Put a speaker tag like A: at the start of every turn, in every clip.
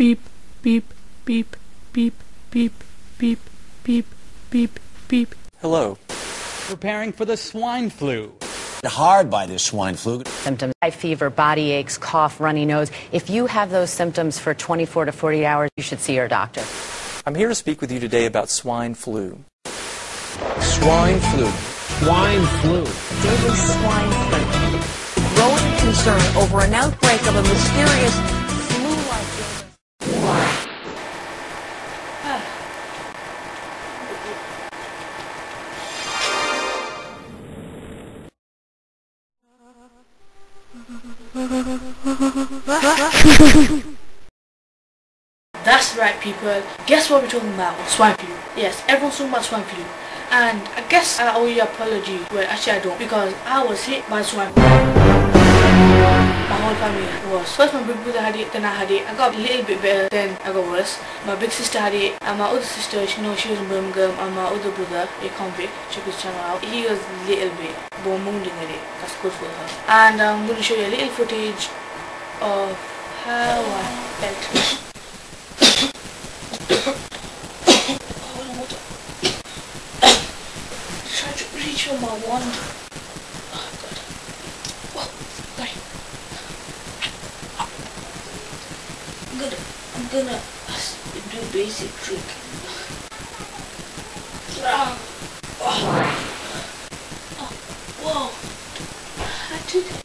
A: beep, beep, beep, beep, beep, beep, beep, beep, beep.
B: Hello.
C: Preparing for the swine flu.
D: Hard by this swine flu.
E: Symptoms high fever, body aches, cough, runny nose. If you have those symptoms for 24 to 48 hours, you should see your doctor.
B: I'm here to speak with you today about swine flu.
D: Swine flu. Swine flu.
F: Daily swine flu. Growing concern over an outbreak of a mysterious
A: That's right, people. Guess what we're talking about? Swine flu. Yes, everyone's talking about swine flu. And I guess I owe you apology. Well, actually, I don't. Because I was hit by swine flu. My whole family was. First, my big brother had it, then I had it. I got a little bit better, then I got worse. My big sister had it, and my other sister, she know she was in Birmingham, and my other brother, a convict, check his channel out. He was a little bit bone wounding with it. That's good for her. And I'm going to show you a little footage of how I felt. Reach for my wand. Oh god. Whoa, sorry. I'm gonna, I'm gonna do basic trick. Ah. Oh. Oh, whoa. I did it.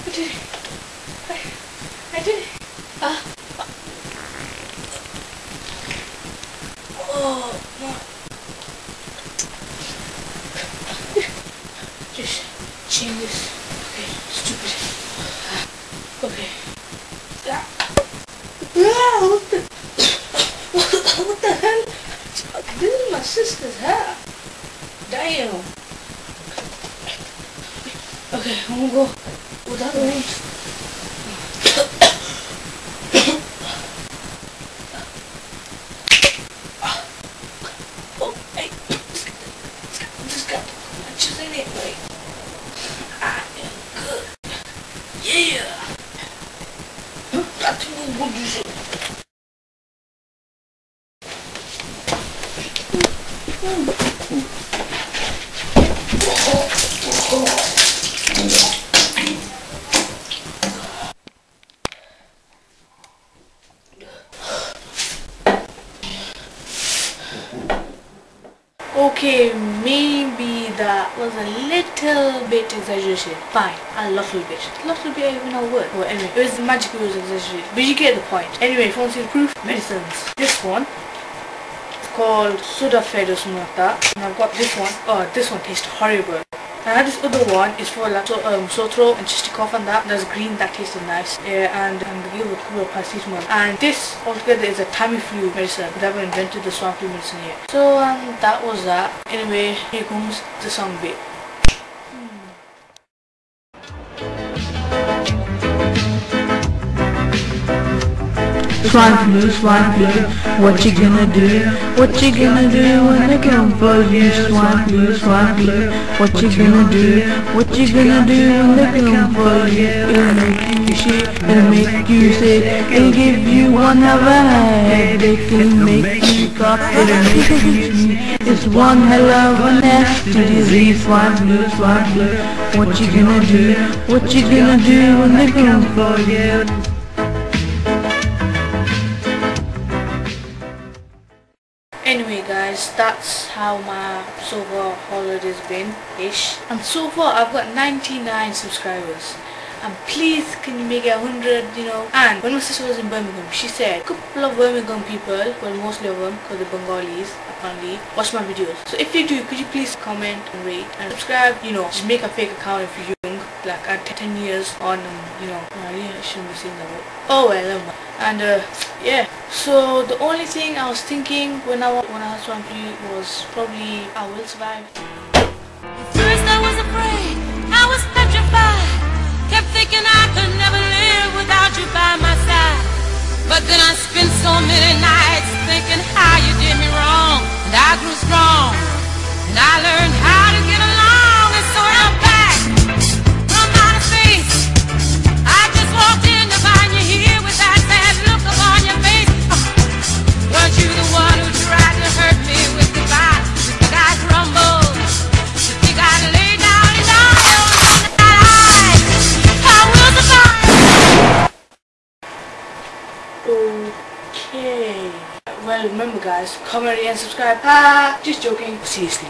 A: I did it. I, I did it. Ah. Oh, no. Just change this. Okay, stupid. Okay. Ah. Ah, what the? what the hell? This is my sister's hair. Damn. Okay, I'm gonna go without the roots. Oh, hey. Just got punches in it, like. I am good. Yeah. Got to move what you should. Okay, maybe that was a little bit exaggerated. Fine, a little bit. A little bit even a word. Well, anyway, it was magic, it was exaggerated. But you get the point. Anyway, if you want to see the proof, medicines. This one, called Sudafed or something like that. And I've got this one. Oh, this one tastes horrible. And this other one, it's for like so, um, sore throat and to cough and that. There's green, that tasted nice. Yeah, and, and the with paracetamol. And this altogether is a Tamiflu medicine, I haven't invented the swine flu medicine yet. So um, that was that. Anyway, here comes the song bit. Swine flu, swine flu, what you gonna do? What you gonna do when they come for you? Swine flu, swine flu, what you gonna do? What you gonna do when they come for you? It'll make you shit, it'll make you sick, it'll give you one of a headache, it'll make you cough, it'll make you sneeze. It's one hell of a nasty disease, swine flu, swine flu. What you gonna do? What you gonna do when they come for you? That's how my so far holiday's been ish. And so far I've got 99 subscribers. And please can you make it 100, you know. And when my sister was in Birmingham, she said a couple of Birmingham people, well mostly of them, because they're Bengalis apparently, watch my videos. So if you do, could you please comment and rate and subscribe, you know, just make a fake account if young, like at 10 years on um, you know uh, I shouldn't be saying that word oh well and uh, yeah. So the only thing I was thinking when I when I was 23 was probably I will survive.
G: First I was afraid I was petrified. Kept thinking I could never live without you by my side. But then I spent so many nights thinking how you did me wrong. And I grew strong and I learned
A: Okay. Well, remember guys, comment and subscribe. Ah, just joking. Seriously.